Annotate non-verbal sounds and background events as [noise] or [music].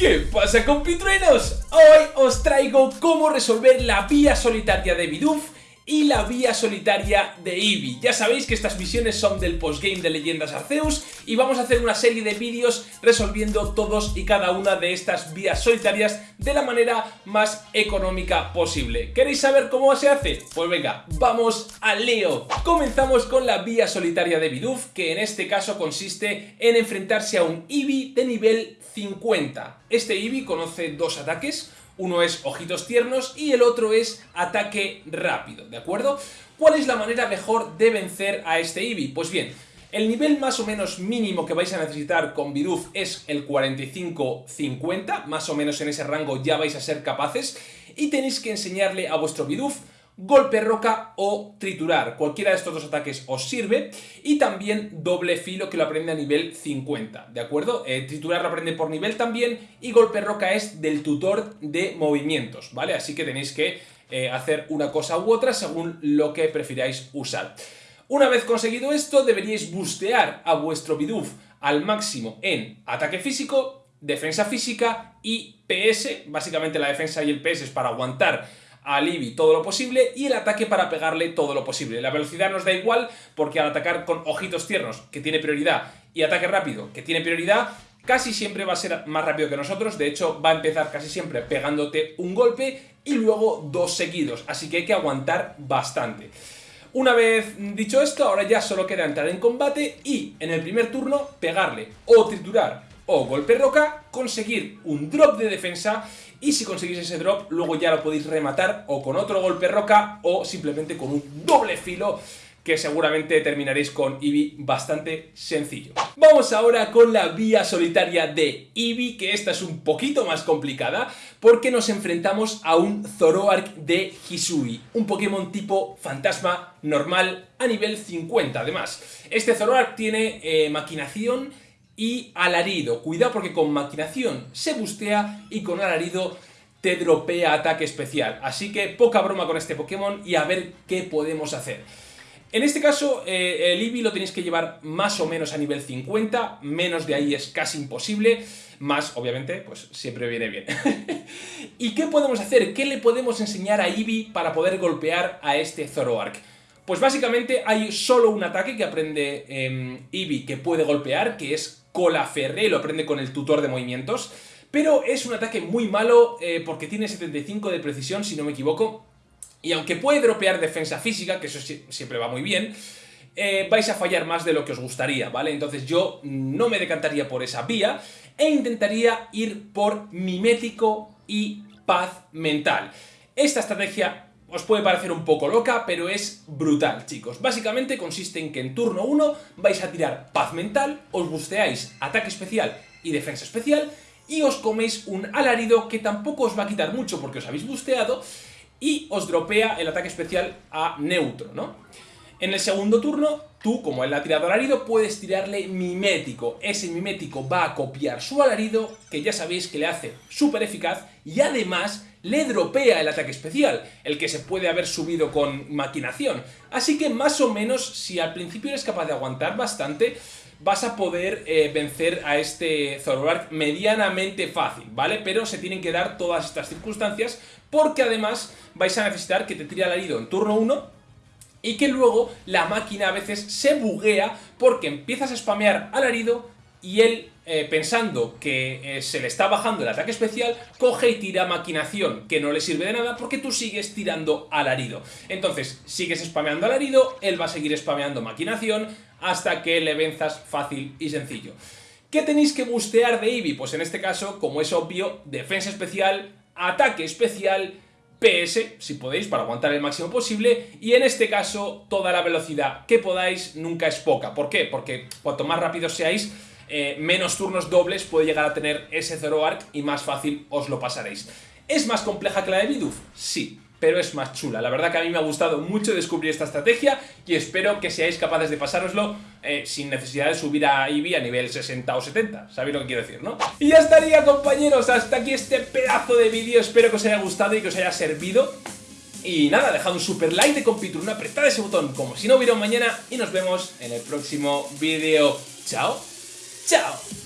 ¿Qué pasa compitruenos? Hoy os traigo cómo resolver la vía solitaria de Bidoof y la vía solitaria de Eevee. Ya sabéis que estas misiones son del postgame de Leyendas Arceus y vamos a hacer una serie de vídeos resolviendo todos y cada una de estas vías solitarias de la manera más económica posible. ¿Queréis saber cómo se hace? Pues venga, vamos al lío. Comenzamos con la vía solitaria de Bidoof, que en este caso consiste en enfrentarse a un Eevee de nivel 50. Este Eevee conoce dos ataques, uno es ojitos tiernos y el otro es ataque rápido, ¿de acuerdo? ¿Cuál es la manera mejor de vencer a este Eevee? Pues bien, el nivel más o menos mínimo que vais a necesitar con Bidoof es el 45-50, más o menos en ese rango ya vais a ser capaces, y tenéis que enseñarle a vuestro Bidoof golpe roca o triturar. Cualquiera de estos dos ataques os sirve. Y también doble filo que lo aprende a nivel 50, ¿de acuerdo? Eh, triturar lo aprende por nivel también y golpe roca es del tutor de movimientos, ¿vale? Así que tenéis que eh, hacer una cosa u otra según lo que prefiráis usar. Una vez conseguido esto, deberíais bustear a vuestro Bidoof al máximo en ataque físico, defensa física y PS. Básicamente la defensa y el PS es para aguantar a Libby todo lo posible y el ataque para pegarle todo lo posible. La velocidad nos da igual porque al atacar con ojitos tiernos, que tiene prioridad, y ataque rápido, que tiene prioridad, casi siempre va a ser más rápido que nosotros, de hecho va a empezar casi siempre pegándote un golpe y luego dos seguidos, así que hay que aguantar bastante. Una vez dicho esto, ahora ya solo queda entrar en combate y en el primer turno pegarle o triturar o golpe roca, conseguir un drop de defensa y si conseguís ese drop luego ya lo podéis rematar o con otro golpe roca o simplemente con un doble filo que seguramente terminaréis con Eevee bastante sencillo. Vamos ahora con la vía solitaria de Eevee, que esta es un poquito más complicada, porque nos enfrentamos a un Zoroark de Hisui, un Pokémon tipo fantasma normal a nivel 50 además. Este Zoroark tiene eh, maquinación y alarido. Cuidado porque con maquinación se bustea y con alarido te dropea ataque especial. Así que poca broma con este Pokémon y a ver qué podemos hacer. En este caso, eh, el Eevee lo tenéis que llevar más o menos a nivel 50, menos de ahí es casi imposible, más, obviamente, pues siempre viene bien. [laughs] ¿Y qué podemos hacer? ¿Qué le podemos enseñar a Eevee para poder golpear a este Zoroark? Pues básicamente hay solo un ataque que aprende eh, Eevee que puede golpear, que es Colaferre, lo aprende con el tutor de movimientos, pero es un ataque muy malo eh, porque tiene 75 de precisión, si no me equivoco, y aunque puede dropear defensa física, que eso siempre va muy bien, eh, vais a fallar más de lo que os gustaría, ¿vale? Entonces yo no me decantaría por esa vía e intentaría ir por mimético y paz mental. Esta estrategia os puede parecer un poco loca, pero es brutal, chicos. Básicamente consiste en que en turno 1 vais a tirar paz mental, os busteáis ataque especial y defensa especial, y os coméis un alarido que tampoco os va a quitar mucho porque os habéis busteado, y os dropea el ataque especial a neutro, ¿no? En el segundo turno, tú, como él ha tirado alarido, puedes tirarle mimético. Ese mimético va a copiar su alarido, que ya sabéis que le hace súper eficaz, y además le dropea el ataque especial, el que se puede haber subido con maquinación. Así que más o menos, si al principio eres capaz de aguantar bastante, vas a poder eh, vencer a este Zoroark medianamente fácil, ¿vale? Pero se tienen que dar todas estas circunstancias, porque además vais a necesitar que te tire alarido en turno 1, y que luego la máquina a veces se buguea porque empiezas a spamear alarido y él, eh, pensando que eh, se le está bajando el ataque especial, coge y tira maquinación, que no le sirve de nada porque tú sigues tirando alarido. Entonces, sigues spameando alarido, él va a seguir spameando maquinación hasta que le venzas fácil y sencillo. ¿Qué tenéis que bustear de Eevee? Pues en este caso, como es obvio, defensa especial, ataque especial, PS, si podéis, para aguantar el máximo posible, y en este caso, toda la velocidad que podáis nunca es poca. ¿Por qué? Porque cuanto más rápidos seáis, eh, menos turnos dobles puede llegar a tener ese Zoroark y más fácil os lo pasaréis. ¿Es más compleja que la de Bidoof? Sí, pero es más chula. La verdad que a mí me ha gustado mucho descubrir esta estrategia y espero que seáis capaces de pasároslo eh, sin necesidad de subir a Eevee a nivel 60 o 70. ¿Sabéis lo que quiero decir, no? Y ya estaría, compañeros. Hasta aquí este pedazo de vídeo. Espero que os haya gustado y que os haya servido. Y nada, dejad un super like de compitur, una apretad ese botón como si no hubiera un mañana y nos vemos en el próximo vídeo. ¡Chao! Ciao!